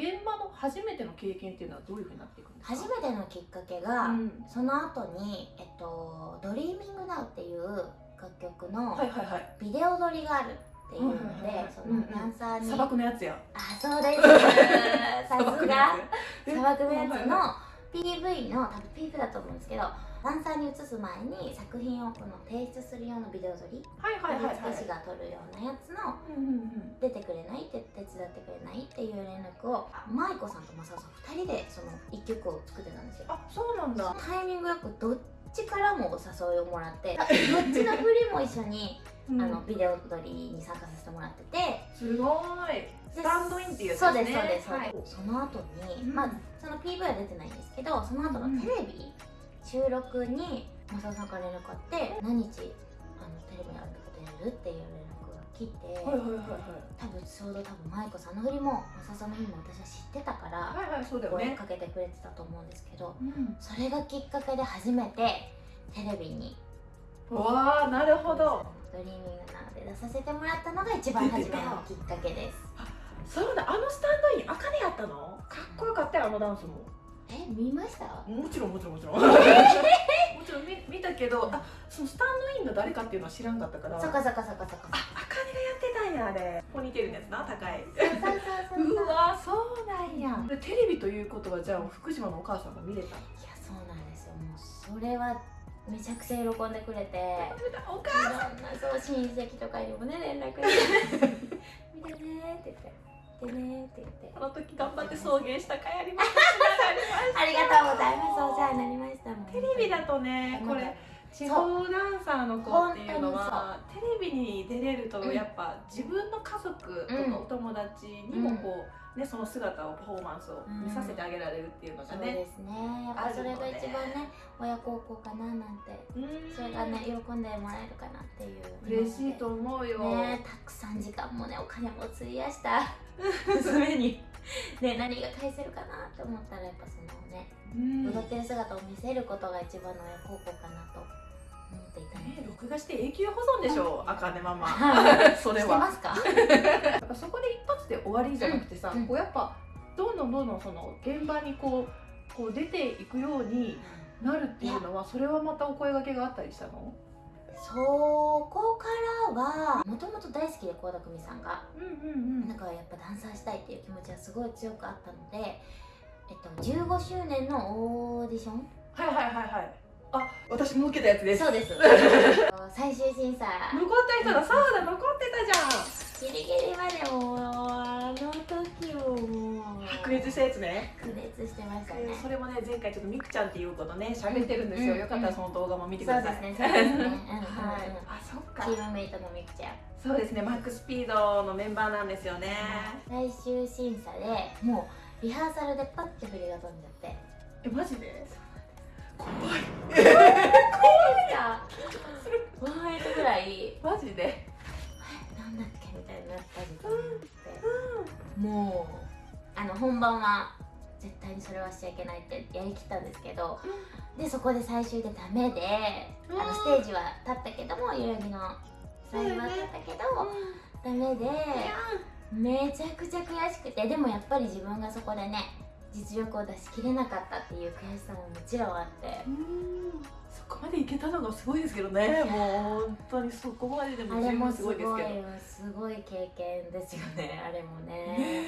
現場の初めての経験っていうのはどういうふうになっていくんですか？初めてのきっかけが、うん。その後にえっと「ドリーミングナウっていう楽曲のビデオ撮りがあるっていうのはいはいはい。でそのダンサーに、砂漠のやつや。あそうです。さすが。砂漠のやつの PV の多分 PV だと思うんですけどダンサーに移す前に作品をこの提出する用のビデオ撮りはいはいはいはい。振付師が撮るようなやつのうんうんうん。出てくれないって手伝ってくれないっていう連絡を舞子さんと正雄さん2人でその1曲を作ってたんですよ。あそうなんだ。タイミングよくどっちからもお誘いをもらって どっちの振りも一緒に、うん。あのビデオ撮りに参加させてもらって。てすごい。スタンドインっていうやつそうですそうです、そうはい。ですその後に、うん。まあその PV は出てないんですけどその後のテレビ、収録に正雄さんから連絡あって何日あのテレビにあることやるっていう連絡が来て、はいはいはいはい。多分ちょうど多分舞子さんの振りも正雄さんの振りも私は知ってたから、はいはいそうだよね。声かけてくれてたと思うんですけどうん。それがきっかけで初めてテレビにわあなるほど。ドリーミングなので出させてもらったのが一番初めのきっかけです。そうだ。あのスタンドインあかねやったのかっこよかったよあのダンスもえ見ました？もちろんもちろんもちろん。もちろん見見たけどあそのスタンドインの誰かっていうのは知らんかったから。そっかそっかそっかそっかああかねがやってたんやあれ。ポニーテールのやつな高い。そうわそうなんや。でテレビということはじゃあ福島のお母さんも見れた。いやそうなんですよ。もうそれはめちゃくちゃ喜んでくれて。おい母ろんなそう親戚とかにもね連絡して「見てね」って言って「見てね」って言って。あの時頑張って送迎したかいありましたありがとうございます。お世話になりました。テレビだとねこれ地方ダンサーの子っていうのはテレビに出れるとやっぱ自分の家族とかお友達にもこう、ね、その姿をパフォーマンスを見させてあげられるっていうのがね、そうですね。やっぱそれが一番ね親孝行かななんてうん。それがね喜んでもらえるかなっていう。嬉しいと思うよ、ねたくさん時間もねお金も費やした。娘に。ね何が返せるかなって思ったらやっぱそのねうん。踊ってる姿を見せることが一番の親孝行かなと思っていたのでね、録画して永久保存でしょあかねママ。はい。それしてまはすか？やっぱそこで一発で終わりじゃなくてさ、うん。こうやっぱどんどんどんどんその現場にこうこう出ていくようになるっていうのはそれはまたお声掛けがあったりしたの？そこからはもともと大好きで倖田來未さんが。うんうんだからやっぱダンサーしたいっていう気持ちはすごい強くあったので、えっと、15周年のオーディション？はいはいはいはいあ私も受けたやつです。そうです。最終審査。残った人だ。そうだ残ってたじゃん。ギリギリまでもうあの時を白熱したやつね。白熱してましたね。それもね前回ちょっとみくちゃんっていう子とね喋ってるんですよ、うんよかったらその動画も見てください。ですねそうですね。うんうんうん。はい。あそっか。チームメイトのみくちゃん。そうですねマックスピードのメンバーなんですよね。最終審査でもうリハーサルでパッて振りが飛んじゃって。えマジで？怖い。いやワンエイトぐらいマジで？えなんだっけみたいになった時間があってもうあの本番は絶対にそれはしちゃいけないってやりきったんですけどでそこで最終でダメであのステージは立ったけども代々木の最後は立ったけどダメでめちゃくちゃ悔しくてでもやっぱり自分がそこでね実力を出し切れなかったっていう悔しさももちろんあって。そこまでいけたのがすごいですけどね。もう本当にそこまででも十分すごいですけど。すごい経験ですよねあれもね。ね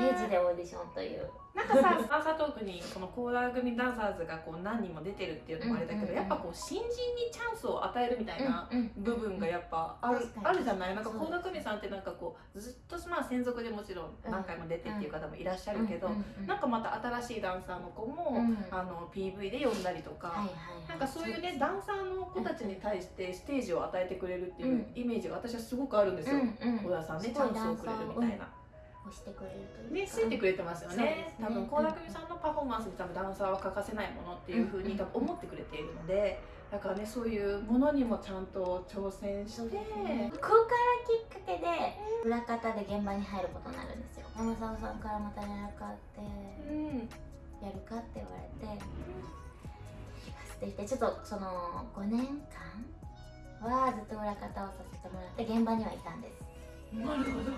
ステージでオーディションという。なんかさ ダンサートークにそのコーラー組ダンサーズがこう何人も出てるっていうのもあれだけど、うんうんうん。やっぱこう新人にチャンスを与えるみたいなうんうん部分がやっぱある,、確かに。あるじゃない？なんかそう倖田來未さんってなんかこうずっとまあ専属でもちろん何回も出てっていう方もいらっしゃるけど、うんうんうんなんかまた新しいダンサーの子も、うん。あの PV で呼んだりとか、はいはいはいなんかそういうねダンサーの子たちに対してステージを与えてくれるっていううん。イメージが私はすごくあるんですよ。うんうん。小田さんねチャンスをくれるみたいな。押してくれるというね、かついてくれてますよね。ね。多分倖田來未さんのパフォーマンスに多分ダンサーは欠かせないものっていうふうに多分思ってくれているのでだからねそういうものにもちゃんと挑戦して、ここからきっかけで裏方で現場に入ることになるんですよ。山沢さんからまた連絡あってうん。やるかって言われて「行きます」って言ってちょっとその5年間はずっと裏方をさせてもらって現場にはいたんです。なるほど。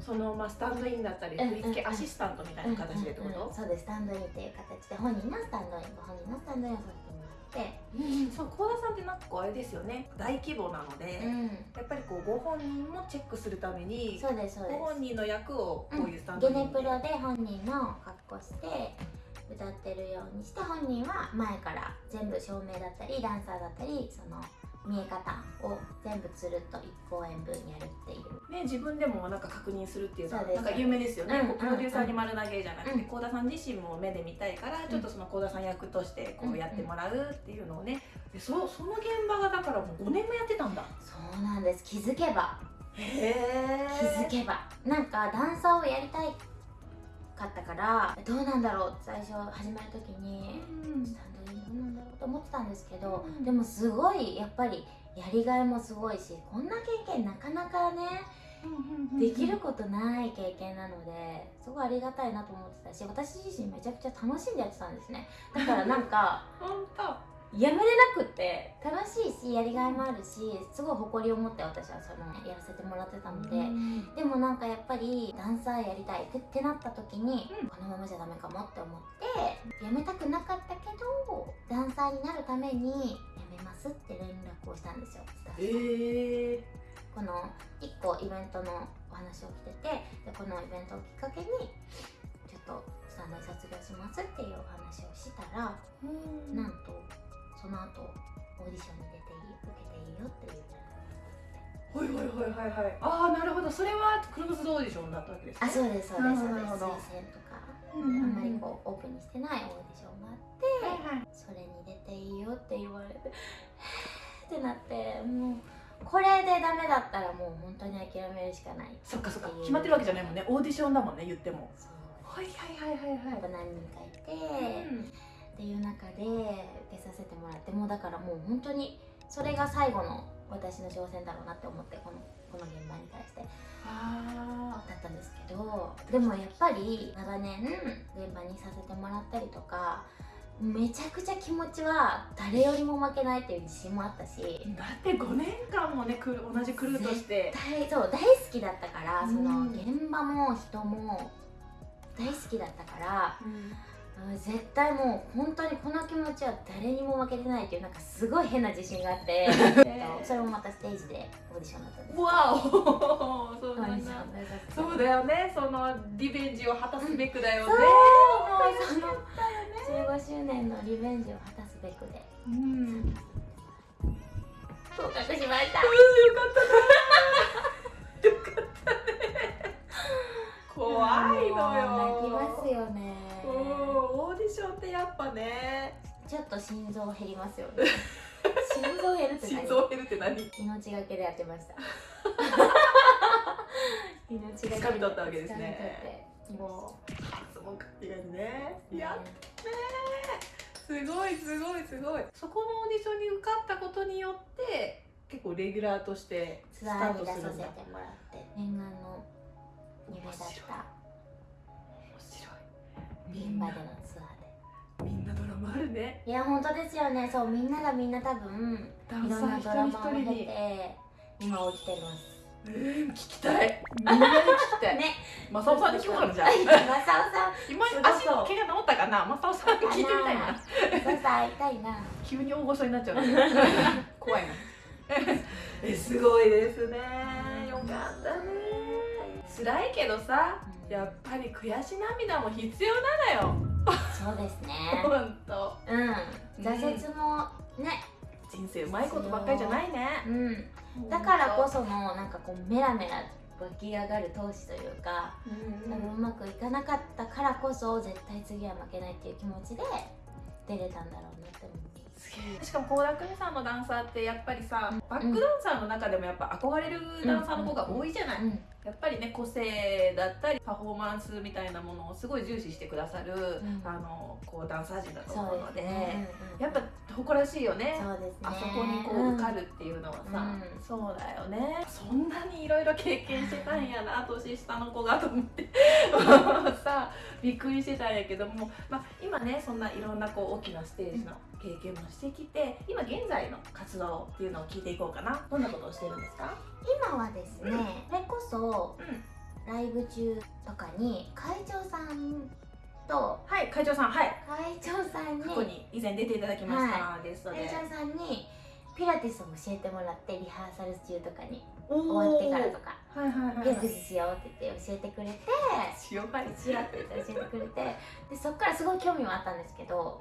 そのまあスタンドインだったりうん振り付けアシスタントみたいな形でってこと？うんうんうん、そうですスタンドインっていう形で。本人のスタンドインご本人のスタンドインをさせてもらって。うんそう幸田さんってなんかこうあれですよね。大規模なので、うん。やっぱりこうご本人もチェックするためにそうですそうです。ご本人の役をこういうスタンドゲインネプロで本人の格好して歌ってるようにして本人は前から全部照明だったりダンサーだったりその見え方を全部つるっと1公演分やるっていう。ね、自分でもなんか確認するっていうのはなんか有名ですよね、うプロデューサーに丸投げじゃなくてうん。幸、田さん自身も目で見たいから、ちょっとその幸田さん役としてこうやってもらうっていうのをね。でそその現場がだからもう5年もやってたんだ。そうなんです。気づけば。へえ気づけば。なんかダンサーをやりたいかったからどうなんだろう？って最初始める時にスタンドインどうなんだろうと思ってたんですけど、うん。でもすごいやっぱりやりがいもすごいしこんな経験なかなかねできることない経験なのですごいありがたいなと思ってたし私自身めちゃくちゃ楽しんでやってたんですね。だからなんか 本当やめれなくって。楽しいしやりがいもあるしすごい誇りを持って私はそのやらせてもらってたので、でもなんかやっぱりダンサーやりたいってってなった時に、うん。このままじゃダメかもって思ってやめたくなかったけどダンサーになるためにやめますって連絡をしたんですよ。スタッフええこの1個イベントのお話を来ててでこのイベントをきっかけにちょっとスタンドに卒業しますっていうお話をしたらなんとその後オーディションに出ていい受けていいよっていう。はいはいはいはいはい。ああなるほど。それはクローズドオーディションだったわけですね。あそうですそうですそうです。推薦とかうんあんまりこうオープンにしてないオーディションがあってはいはい。それに出ていいよって言われてってなってもうこれでダメだったらもう本当に諦めるしかないそっかそっか。決まってるわけじゃないもんね。オーディションだもんね言っても。はいはいはいはいやっぱ何人かいて、っていう中で受けさせてもらってもうだからもう本当にそれが最後の私の挑戦だろうなって思ってこのこの現場に対して。あだったんですけどでもやっぱり長年現場にさせてもらったりとかめちゃくちゃ気持ちは誰よりも負けないっていう自信もあったし。ーだって5年間もね同じクルーとして。大そう大好きだったからそのうん。現場も人も大好きだったからうんうん絶対もう本当にこの気持ちは誰にも負けてないっていうなんかすごい変な自信があって。それもまたステージでオーディションだったんですわお そうなんだ。そうだよね。そのリベンジを果たすべくだよね、そうその15周年のリベンジを果たすべくで。うん。合格しました怖いのもう泣きよますよね。うんオーディションってやっぱね。ちょっと心臓減りますよね。心臓減るって何？心臓減るって何？命がけでやってました。命がけで。掴み取ったわけですね。も発音書きがね。うやっすごいすごいすごい。そこのオーディションに受かったことによって結構レギュラーとしてスターツアーに出トするんださせてもらって念願の夢だったい現場でのツアーで。みんなドラマあるね。いや本当ですよね。そうみんながみんな多分ダいろんなドラマを経人一人にて今起きてます。えー聞きたい。みんなに聞きたい。ねマサオさんに聞こうかなじゃあマサオさん 今足の怪我治ったかな？マサオさんに聞いてみたいな。マサオさいな。急に大御所になっちゃう 怖いな。えすごいですね。よかったね。辛いけどさうんやっぱり悔し涙も必要なのよ。そうですね。ほんとうん。挫折もね。人生うまいことばっかりじゃないね。うん。だからこそのなんかこうメラメラ湧き上がる闘志というかうん多分うまくいかなかったからこそ絶対次は負けないっていう気持ちで出れたんだろうなって思うす。げえ。しかも倖田來未さんのダンサーってやっぱりさ、うん。バックダンサーの中でもやっぱ憧れるダンサーの子が多いじゃない、うんやっぱりね個性だったりパフォーマンスみたいなものをすごい重視してくださる、ん。あのこうダンサー陣だと思うのでうんやっぱ誇らしいよね。そうですね。あそこにこう受かるっていうのはさ、うん。そうだよね。そんなにいろいろ経験してたんやな年下の子がと思って。さびっくりしてたんやけども、まあ、今ねそんないろんなこう大きなステージの経験もしてきて今現在の活動っていうのを聞いていこうかな。どんなことをしてるんですか？今はですね、それこそうん。ライブ中とかに会長さんとはい会長さんはい。会長さんにここに以前出ていただきました、ゲストで。会長さんにピラティスを教えてもらってリハーサル中とかに終終わってからとかはいはいはいしようって言って教えてくれて塩パリチラって言って教えてくれてでそっからすごい興味はあったんですけど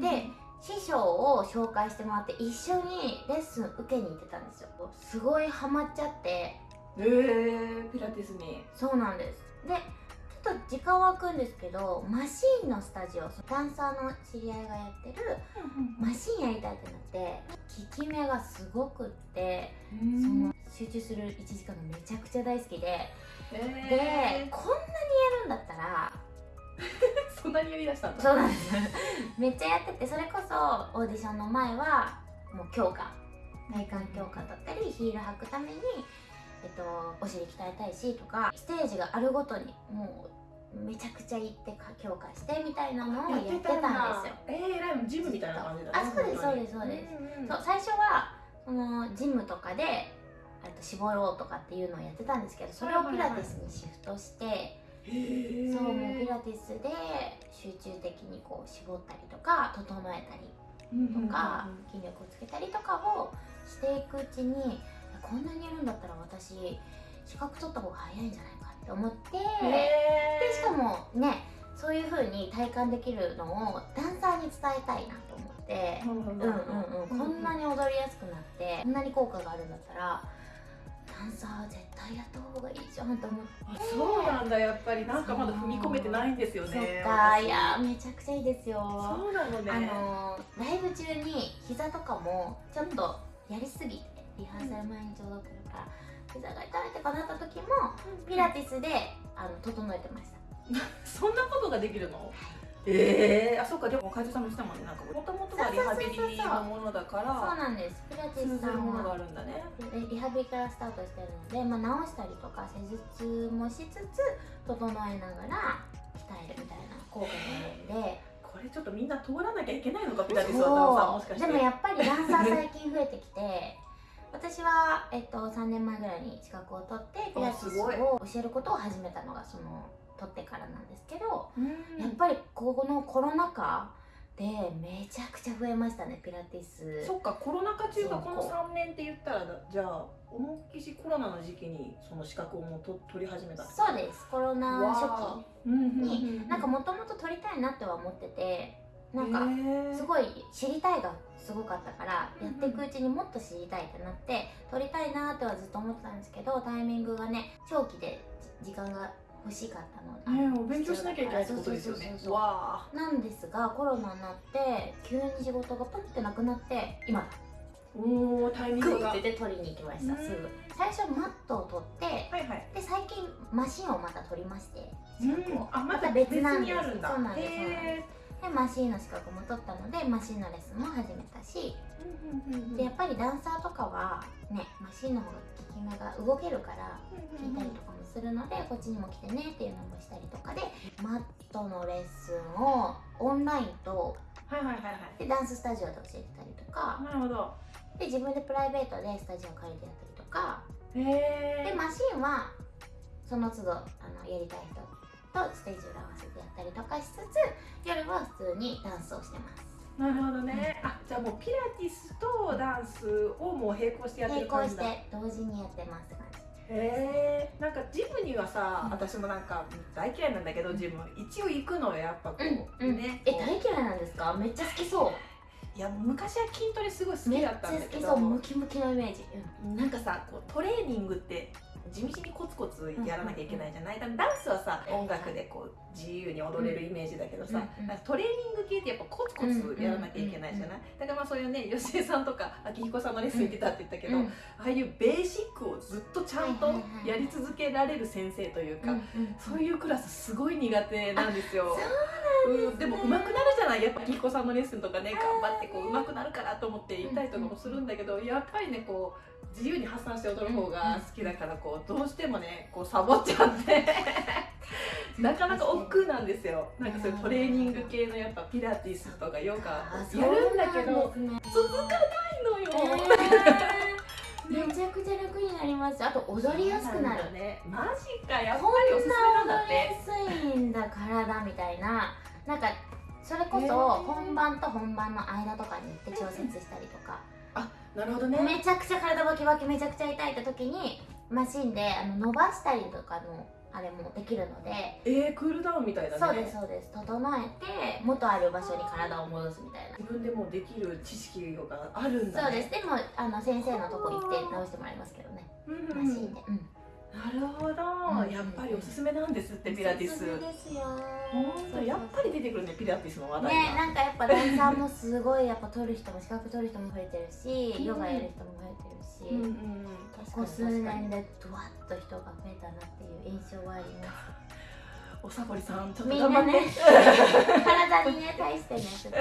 でで師匠を紹介してもらって一緒にレッスン受けに行ってたんですよ。すごいハマっちゃって。えー、ピラティスに。そうなんです。でちょっと時間は空くんですけどマシーンのスタジオダンサーの知り合いがやってるマシーンやりたいってなって効き目がすごくってその集中する1時間がめちゃくちゃ大好きで。でえ。こんなにやるんだったらー、そんなにやりだしたんだ。そうなんです。めっちゃやっててそれこそオーディションの前はもう強化体幹強化だったりヒール履くために、えっと、お尻鍛えたいしとかステージがあるごとにもうめちゃくちゃ行ってか強化してみたいなのをやってたんですよ。えー、ライブジムみたいな感じだねあそうですそうですそうです。す、んんそう最初はそのジムとかであと絞ろうとかっていうのをやってたんですけどそれをピラティスにシフトして、そうもうピラティスで集中的にこう絞ったりとか整えたりとか筋力をつけたりとかをしていくうちにこんなにやるんだったら私資格取った方が早いんじゃないかって思ってへでしかもねそういう風に体感できるのをダンサーに伝えたいなと思って。うんうん。こんなに踊りやすくなってこんなに効果があるんだったらダンサー絶対やった方がいいじゃんと思って。あそうなんだ。やっぱりなんかまだ踏み込めてないんですよそねっか。私。いやめちゃくちゃいいですよ。そうなのね。あのーライブ中に膝とかもちょっとやりすぎてリハーサル前にちょうど来るから膝が痛いとかなった時もピラティスであの整えてました。そんなことができるの？ええー、あそうかでも会長さんもしたもんね。なんかもともとがリハビリのものだかそうらなんです。ピラティ通スさんものがあはるんだね。リハビリからスタートしてるので、まあ、直したりとか施術もしつつ整えながら鍛えるみたいな効果があるんで。これちょっとみんな通らなきゃいけないのかピラティスはダンサーもしかして。でもやっぱりダンサー最近増えてきて私は、えっと、3年前ぐらいに資格を取ってピラティスを教えることを始めたのがその取ってからなんですけど、うん。やっぱりこのコロナ禍でめちゃくちゃ増えましたねピラティス。そっかコロナ禍中がこの3年って言ったらじゃあ思いっきしコロナの時期にその資格をもうと取り始めたそうです。コロナ初わー。うんうんうんになんかもともと取りたいなっては思っててなんかすごい知りたいがすごかったからやっていくうちにもっと知りたいってなって取りたいなってはずっと思ってたんですけどタイミングがね長期で時間が欲しかったのお勉強しなきゃいけないってことですよね。なんですがコロナになって急に仕事がポンってなくなって今。おータイミングが。はいグッて取りに行きました。うん。すぐ。最初マットを取ってはいで最近マシンをまた取りまして。あまた別なんです。あるんだ。そうなんですそうなんへでマシンの資格も取ったのでマシンのレッスンも始めたし。でやっぱりダンサーとかはねマシンの方が効き目が動けるから聞いたりとかもするのでこっちにも来てねっていうのもしたりとかでマットのレッスンをオンラインとはいはいはいはい。でダンススタジオで教えてたりとか。なるほど。で自分でプライベートでスタジオ借りてやったりとか。へえでマシンはその都度あのやりたい人とステージを合わせてやったりとかしつつ夜は普通にダンスをしてます。なるほどね。あじゃあもうピラティスとダンスをもう並行してやって並行しる感じだ。て同時にやってますって感じ。へえんかジムにはさ、うん。私もなんか大嫌いなんだけどジム一応行くのよやっぱこう、うんうん。ねえ大嫌いなんですか？めっちゃ好きそう。いや昔は筋トレすごい好きめっちゃだったんだけ好きそう。ムどキムキのイメージ、なんかさこうトレーニングって地道にコツコツやらなきゃいけないじゃない、ダンスはさ音楽でこう自由に踊れるイメージだけどさ、うんうんトレーニング系ってやっぱコツコツやらなきゃいけないじゃない、だからまあそういうね吉江さんとか明彦さんのレッスン行ってたって言ったけど、うんああいうベーシックをずっとちゃんとやり続けられる先生というか、うんうんそういうクラスすごい苦手なんですよ。そううん、でも上手くなるじゃない。やっぱ明彦さんのレッスンとかね頑張ってこう上手くなるからと思って行ったりとかもするんだけどやっぱりねこう自由に発散して踊る方が好きだからこうどうしてもねこうサボっちゃって なかなか億劫なんですよ。なんかそういうトレーニング系のやっぱピラティスとかヨガあやるんだけど続かないのよ、えーめちゃくちゃ楽になります。あと踊りやすくなる。ね。マジかやっぱりおすすめなんだなって。踊りやすいんだ体みたいな。なんかそれこそ本番と本番の間とかに行って調節したりとか、なるほどね。めちゃくちゃ体バキバキめちゃくちゃ痛いって時にマシンであの伸ばしたりとかのあれもできるので、えー、クールダウンみたいだね。そうですそうです。整えて元ある場所に体を戻すみたいな。自分でもうできる知識があるんだね。そうです。でもあの先生のとこ行って直してもらいますけどね。うん。マシンで、うんなるほど、うん。やっぱりおすすめなんですってピラティスおすすめですよ。やっぱり出てくるねピラティスの話題ねが、なんかやっぱダンサーもすごいやっぱ取る人も資格取る人も増えてるし、うんヨガやる人も増えてるし、ここ数年でドワッと人が増えたなっていう印象はありますおさぼりさんちょっと頑張って。ね。体にね対してねちょっと。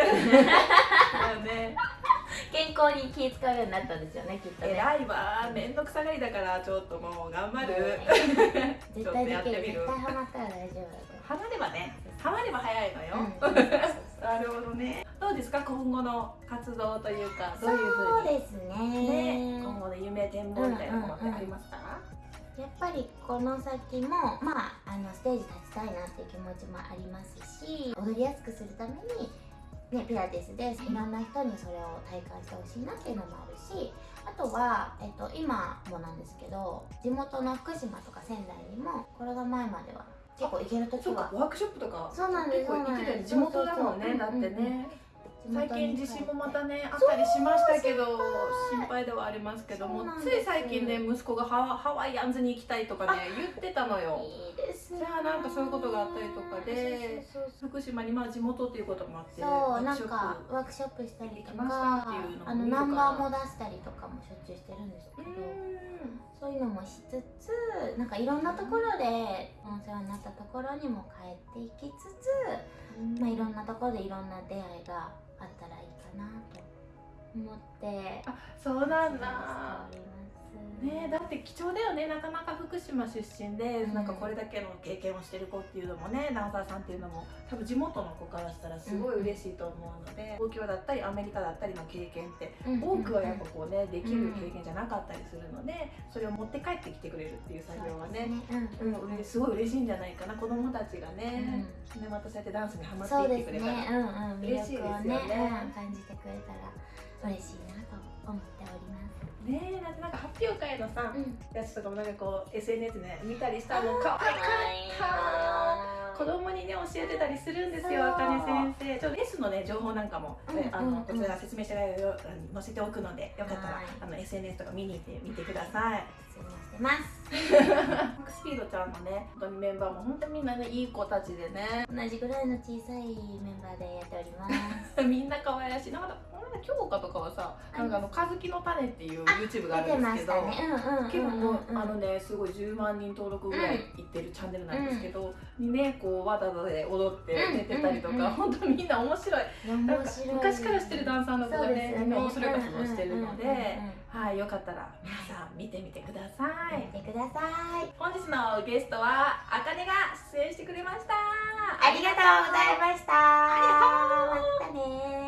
健康に気使うようになったんですよねきっとね。偉いわめんどくさがりだからちょっともう頑張る。絶対できるちょっとやってみる。絶対ハマったら大丈夫。ハマればねハマれば早いのよ、う、うん、なるほどね。どうですか今後の活動というかどういうふそううにですね。ね今後の夢展望みたいなものってありますか、やっぱりこの先もまああのステージ立ちたいなっていう気持ちもありますし踊りやすくするために、ね、ピラティスでいろんな人にそれを体感してほしいなっていうのもあるしあとは、えっと、今もなんですけど地元の福島とか仙台にもコロナ前までは結構行ける時はそうかワークショップとかそうなんです結構行ってたよね。地元だもんねだってね最近地震もまたねねあったりしましたけど心配ではありますけどもつい最近ね息子がハワハワイアンズに行きたいとかね言ってたのよ。じゃあなんかそういうことがあったりとかで福島にまあ地元っていうこともあってそうなんワークショップかワークショップしたりとかあのナンバーも出したりとかもしょっちゅうしてるんですけどうそういうのもしつつなんかいろんなところでお世話になったところにも帰っていきつつ、んまあ、いろんなところでいろんな出会いがあったらいいかなと思って。あそうなんだねだって貴重だよねなかなか福島出身で、うん。なんかこれだけの経験をしてる子っていうのもねダンサーさんっていうのも多分地元の子からしたらすごい嬉しいと思うので、東京だったりアメリカだったりの経験ってうん多くはやっぱこうねできる経験じゃなかったりするのでそれを持って帰ってきてくれるっていう作業はねそうねうんうん、すごい嬉しいんじゃないかな子供たちがね、ねまたそうやってダンスにハマっていってくれたら、ね、うんうん、魅嬉しいですよね。感じてくれたら嬉しいなと思っております。ねえだってなんか発表会のさ、うん、やつとかもなんかこう SNS で、ね、見たりしたの可愛かった。子供にね教えてたりするんですよあかね先生。ちょっとレッスンのね情報なんかも、うんねあのうん。うんこちら説明してないよ載せておくのでよかったらはい。あの SNS とか見に行ってみてください。失礼してます。マックスピードちゃんのね本当にメンバーも本当にみんなねいい子たちでね。同じぐらいの小さいメンバーでやっております。みんな可愛らしい。なんか京香とかはさなんかあの「かずきの種」っていう YouTube があるんですけどね。うんうん結構あのねすごい10万人登録ぐらいいってるチャンネルなんですけど、にねこうわざわざで踊ってうん出てたりとか、うんうん本当みんな面白い。なんか昔から知ってるダンサーの子がねみんな面白い活動をしてるので、うんうんうんうん。はいよかったら皆さん見てみてください、見てください。ください。本日のゲストはあかねが出演してくれました。ありがとうございました。ありがとう。ございましたね